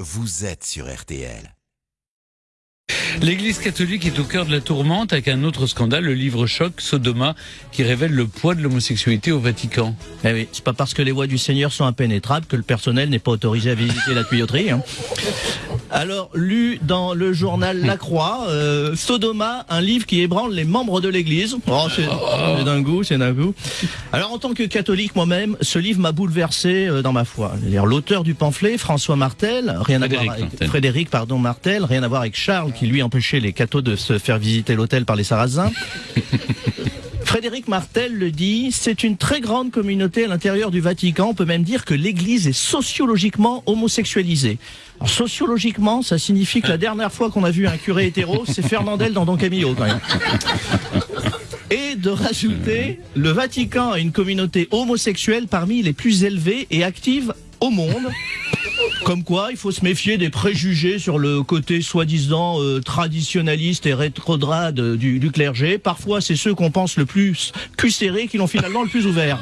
vous êtes sur RTL. L'Église catholique est au cœur de la tourmente avec un autre scandale, le livre choc Sodoma, qui révèle le poids de l'homosexualité au Vatican. Eh oui, c'est pas parce que les voies du Seigneur sont impénétrables que le personnel n'est pas autorisé à visiter la tuyauterie. hein. Alors, lu dans le journal La Croix, euh, Sodoma, un livre qui ébranle les membres de l'Église. Oh, c'est d'un goût, c'est d'un goût. Alors, en tant que catholique moi-même, ce livre m'a bouleversé euh, dans ma foi. L'auteur du pamphlet, François Martel, rien à voir avec Martel. Frédéric, pardon, Martel, rien à voir avec Charles qui lui empêchait les cathos de se faire visiter l'hôtel par les Sarrasins. Frédéric Martel le dit, c'est une très grande communauté à l'intérieur du Vatican. On peut même dire que l'Église est sociologiquement homosexualisée. Alors, sociologiquement, ça signifie que la dernière fois qu'on a vu un curé hétéro, c'est Fernandel dans Don Camillo quand même. Et de rajouter, le Vatican a une communauté homosexuelle parmi les plus élevées et actives au monde. Comme quoi, il faut se méfier des préjugés sur le côté soi-disant euh, traditionnaliste et rétrograde du, du clergé. Parfois, c'est ceux qu'on pense le plus cul serré qui l'ont finalement le plus ouvert.